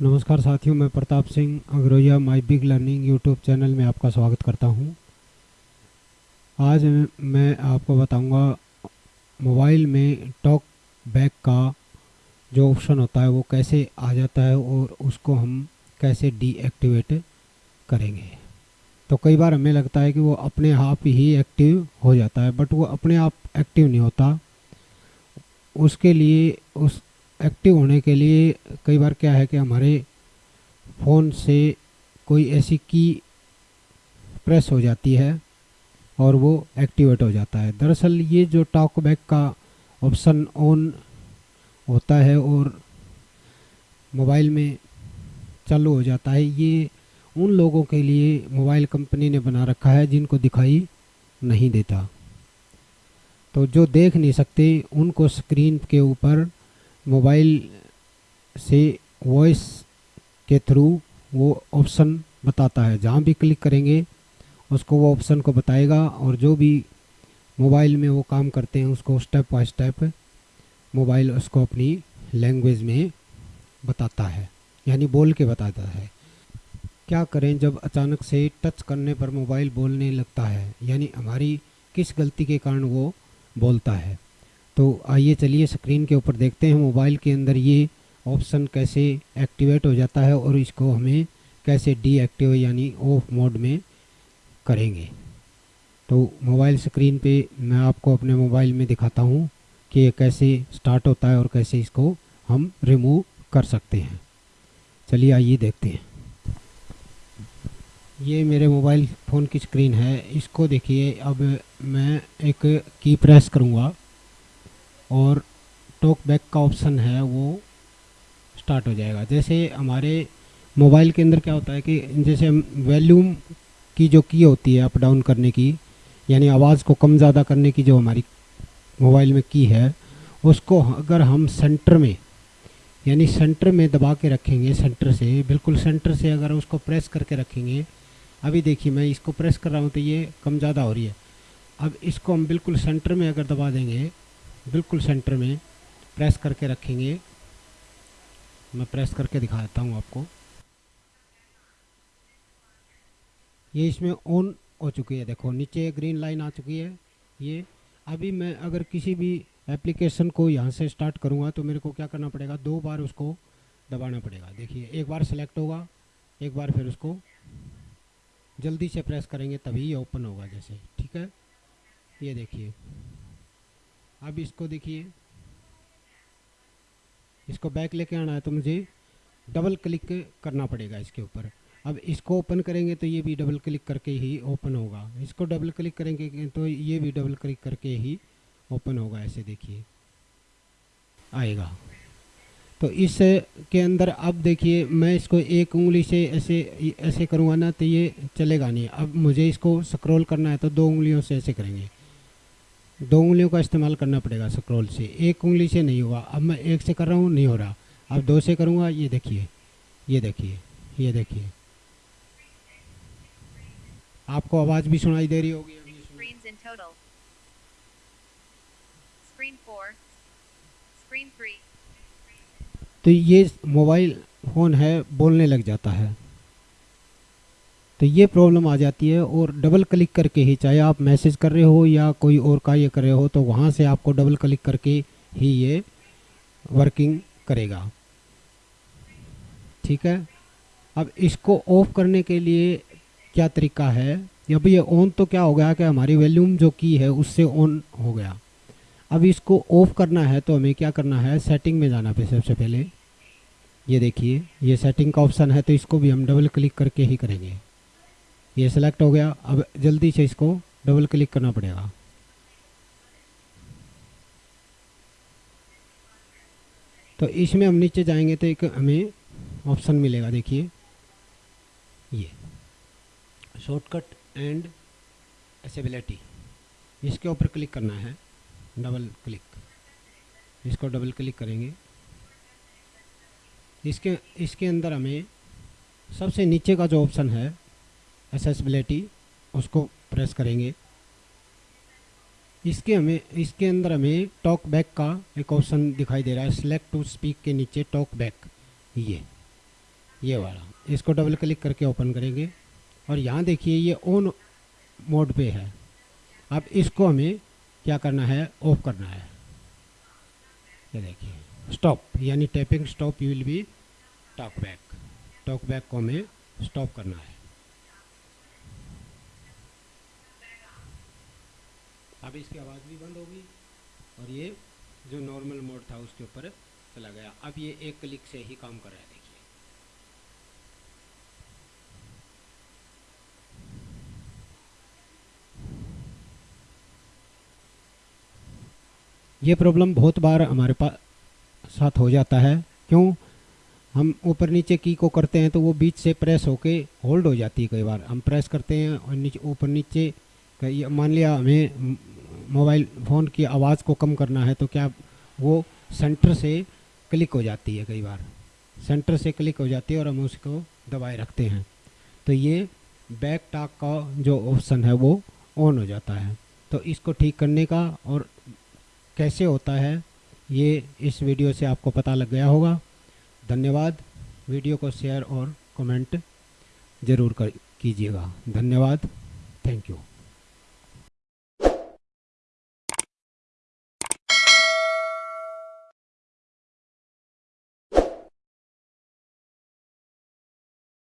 नमस्कार साथियों, मैं Pratap Singh Agroya my big learning YouTube channel में आपका स्वागत करता हूँ। आज मैं आपको बताऊँगा मोबाइल में टॉक बैक का जो ऑप्शन होता है, वो कैसे आ जाता है और उसको हम कैसे डीएक्टिवेट करेंगे तो कई बार हमें लगता है कि वो अपने आप ही एक्टिव हो जाता है, बट वो अपने आप एक्टिव नहीं होता उसके लिए उस एक्टिव होने के लिए कई बार क्या है कि हमारे फ़ोन से कोई ऐसी की प्रेस हो जाती है और वो एक्टिवेट हो जाता है। दरअसल ये जो टॉक बैक का ऑप्शन ऑन होता है और मोबाइल में चालू हो जाता है, ये उन लोगों के लिए मोबाइल कंपनी ने बना रखा है जिनको दिखाई नहीं देता। तो जो देख नहीं सकते, उनको स्क्रीन के ऊपर मोबाइल से वॉइस के थ्रू वो ऑप्शन बताता है। जहाँ भी क्लिक करेंगे, उसको वो ऑप्शन को बताएगा और जो भी मोबाइल में वो काम करते हैं, उसको स्टेप बाय स्टेप मोबाइल उसको अपनी लैंग्वेज में बताता है, यानी बोल के बताता है। क्या करें जब अचानक से टच करने पर मोबाइल बोलने लगता है, यानी हमारी किस गलती के कारण वो बोलता है? तो आइए चलिए स्क्रीन के ऊपर देखते हैं मोबाइल के अंदर ये ऑप्शन कैसे एक्टिवेट हो जाता है और इसको हमें कैसे डीएक्टिव यानी ऑफ़ मोड में करेंगे। तो मोबाइल स्क्रीन पे मैं आपको अपने मोबाइल में दिखाता हूँ कि ये कैसे स्टार्ट होता है और कैसे इसको हम रिमूव कर सकते हैं। चलिए आइए देखते हैं। ये मेरे मोबाइल फ़ोन की स्क्रीन है। इसको देखिए, अब मैं एक की प्रेस करूँगा। और टॉक बैक का ऑप्शन है, वो स्टार्ट हो जाएगा। जैसे हमारे मोबाइल के अंदर क्या होता है कि जैसे वॉल्यूम की जो की होती है अप डाउन करने की, यानी आवाज़ को कम ज़्यादा करने की जो हमारी मोबाइल में की है, उसको अगर हम सेंटर में, यानी सेंटर में दबा के रखेंगे सेंटर से, बिल्कुल सेंटर से अगर उसको प्रेस करके रखेंगे, अभी देखिए मैं इसको प्रेस कर रहा हूँ तो ये कम ज़्यादा हो रही है। अब इसको हम बिल्कुल सेंटर में अगर दबा देंगे बिल्कुल सेंटर में प्रेस करके रखेंगे। मैं प्रेस करके दिखाता हूँ आपको। ये इसमें ऑन हो चुकी है। देखो, नीचे ग्रीन लाइन आ चुकी है। ये, अभी मैं अगर किसी भी एप्लीकेशन को यहाँ से स्टार्ट करूँगा तो मेरे को क्या करना पड़ेगा? दो बार उसको दबाना पड़ेगा। देखिए, एक बार सेलेक्ट होगा, एक बार फिर उसको जल्दी से प्रेस करेंगे, तभी ये ओपन होगा जैसे। ठीक है? ये देखिए। अब इसको देखिए। इसको बैक लेके आना है तो मुझे डबल क्लिक करना पड़ेगा इसके ऊपर। अब इसको ओपन करेंगे तो ये भी डबल क्लिक करके ही ओपन होगा। इसको डबल क्लिक करेंगे तो ये भी डबल क्लिक करके ही ओपन होगा, ऐसे देखिए। आएगा। तो इस के अंदर अब देखिए, मैं इसको एक उंगली से ऐसे ऐसे करूँगा ना तो ये चलेगा नहीं। अब मुझे इसको स्क्रॉल करना है तो दो उंगलियों से ऐसे करेंगे। दो उंगलियों का इस्तेमाल करना पड़ेगा स्क्रॉल से। एक उंगली से नहीं होगा अब मैं एक से कर रहा हूँ नहीं हो रहा। अब दो से करूँगा ये देखिए। ये देखिए। ये देखिए। आपको आवाज़ भी सुनाई दे रही होगी। तो ये मोबाइल फ़ोन है बोलने लग जाता है। तो ये प्रॉब्लम आ जाती है और डबल क्लिक करके ही, चाहे आप मैसेज कर रहे हो या कोई और कार्य कर रहे हो तो वहाँ से आपको डबल क्लिक करके ही ये वर्किंग करेगा। ठीक है? अब इसको ऑफ़ करने के लिए क्या तरीका है? अब ये ऑन तो क्या हो गया कि हमारी वॉल्यूम जो की है, उससे ऑन हो गया। अब इसको ऑफ़ करना है तो हमें क्या करना है? सेटिंग में जाना पे सबसे पहले। ये देखिए, ये सेटिंग का ऑप्शन है तो इसको भी हम डबल क्लिक करके ही करेंगे। ये सिलेक्ट हो गया। अब जल्दी से इसको डबल क्लिक करना पड़ेगा। तो इसमें हम नीचे जाएँगे तो एक हमें ऑप्शन मिलेगा, देखिए। ये। शॉर्टकट एंड एसेबिलिटी इसके ऊपर क्लिक करना है। डबल क्लिक इसको डबल क्लिक करेंगे। इसके इसके अंदर हमें सबसे नीचे का जो ऑप्शन है एसेसबिलिटी उसको प्रेस करेंगे। इसके हमें, इसके अंदर हमें टॉक बैक का एक ऑप्शन दिखाई दे रहा है। सेलेक्ट टू स्पीक के नीचे टॉक बैक ये ये वाला। इसको डबल क्लिक करके ओपन करेंगे। और यहाँ देखिए, ये ऑन मोड पे है। अब इसको हमें क्या करना है? ऑफ़ करना है। ये देखिए स्टॉप यानी tapping stop you will be talk back talk back को हमें स्टॉप करना है। अब इसकी आवाज़ भी बंद होगी और ये जो नॉर्मल मोड था उसके ऊपर चला गया। अब ये एक क्लिक से ही काम कर रहा है, देखिए। ये प्रॉब्लम बहुत बार हमारे पास साथ हो जाता है। क्यों? हम ऊपर नीचे की को करते हैं तो वो बीच से प्रेस होके होल्ड हो जाती है कई बार। हम प्रेस करते हैं और नीचे, ऊपर नीचे मान लिया हमें मोबाइल फ़ोन की आवाज़ को कम करना है तो क्या वो सेंटर से क्लिक हो जाती है कई बार। सेंटर से क्लिक हो जाती है और हम उसको दबाए रखते हैं। तो ये बैक टाक का जो ऑप्शन है, वो ऑन हो जाता है। तो इसको ठीक करने का और कैसे होता है, ये इस वीडियो से आपको पता लग गया होगा। धन्यवाद। वीडियो को शेयर और कमेंट ज़रूर कर, कीजिएगा। धन्यवाद। Thank you.